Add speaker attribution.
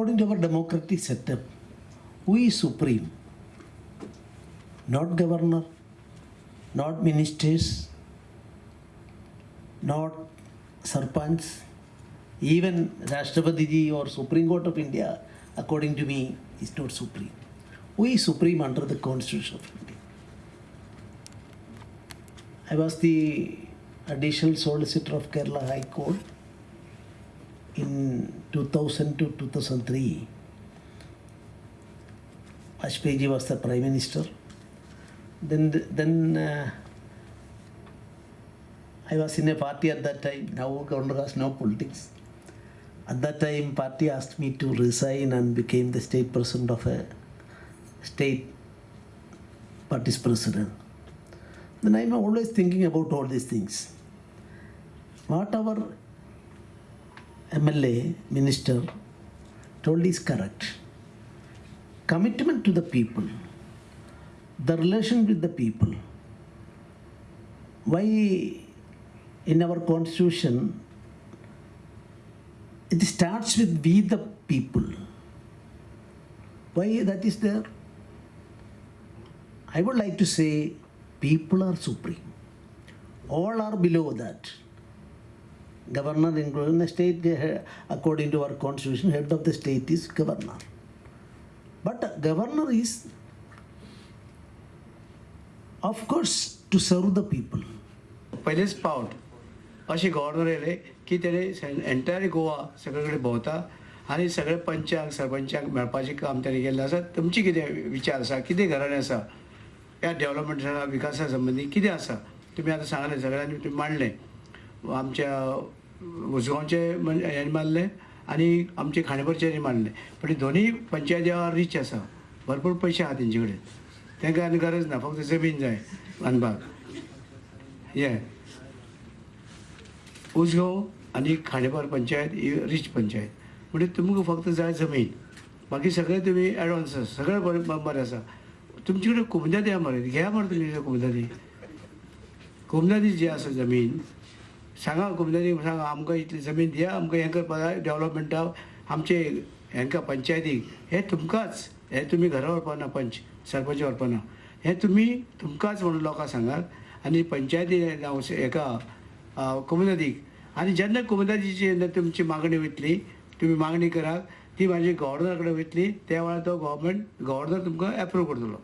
Speaker 1: according to our democratic setup, is supreme? Not governor, not ministers, not sarpanch, even Rashtrapati or Supreme Court of India, according to me, is not supreme. Is supreme under the Constitution of India? I was the additional solicitor of Kerala High Court in 2000 to 2003. Vajpayee was the prime minister. Then, then uh, I was in a party at that time. Now governor has no politics. At that time, party asked me to resign and became the state president of a state party's president. Then I'm always thinking about all these things. What our MLA minister told is correct. Commitment to the people, the relation with the people. Why in our constitution it starts with we the people. Why that is there? I would like to say people are supreme. All are below that. Governor including the state, according to our constitution, head of the state is governor. But governor is, of course, to serve the people.
Speaker 2: पहिलेच पाऊट असे governor येयले की त्याने entire Goa सगळे कडेन भोंवता आनी सगळे पंचांक सरपंचांक मेळपाचें काम तेणे केल्लें आसा तुमचे कितें विचार आसा कितें घराणें आसा ह्या डेव्हलपमेंटा विकासा संबंदी कितें आसा तुमी आतां सांगलें सगळ्यांनी तुमी मांडलें आमच्या उसगांवचे हे मारले आनी आमचे खांडेपरचेंय मारले पण दोनीय दोनूय पंचायती रीच आसा भरपूर पयशे आहा तेंचे कडेन तांकां आनी गरज ना फक्त जमीन जाय बांदपाक हे उसगांव आनी खांडेपार पंचायत ही रीच पंचायत. म्हणजे तुमकां फक्त जाय जमीन. बाकी सगळे तुमी एडवान्स आसा सगळे बरें बरें आसा तुमचे कडेन कुमदादी आहा मरे घ्या मरे तुमी कुमदादी. कुमदादी जी आसा जमीन सांगा कुमदारी सांगा आमकां इतली जमीन दिया आमकां हें करपा जाय आमचे हेंकां पंचायतीक हें तुमकांच हें तुमी घरा व्हरपा ना पंच सरपंच व्हरपा ना हें तुमी तुमकांच म्हणून लोकांक सांगात आनी पंचायती हेका कुमदादीक आनी जेन्ना कुमदादीची जेन्ना तुमची मागणी वयतली तुमी मागणी करात ती म्हाजी गव्हर्नर कडेन वयतली त्या वेळार तो गव्हर्मेंट गव्हर्नर तुमकां एप्रूव करतलो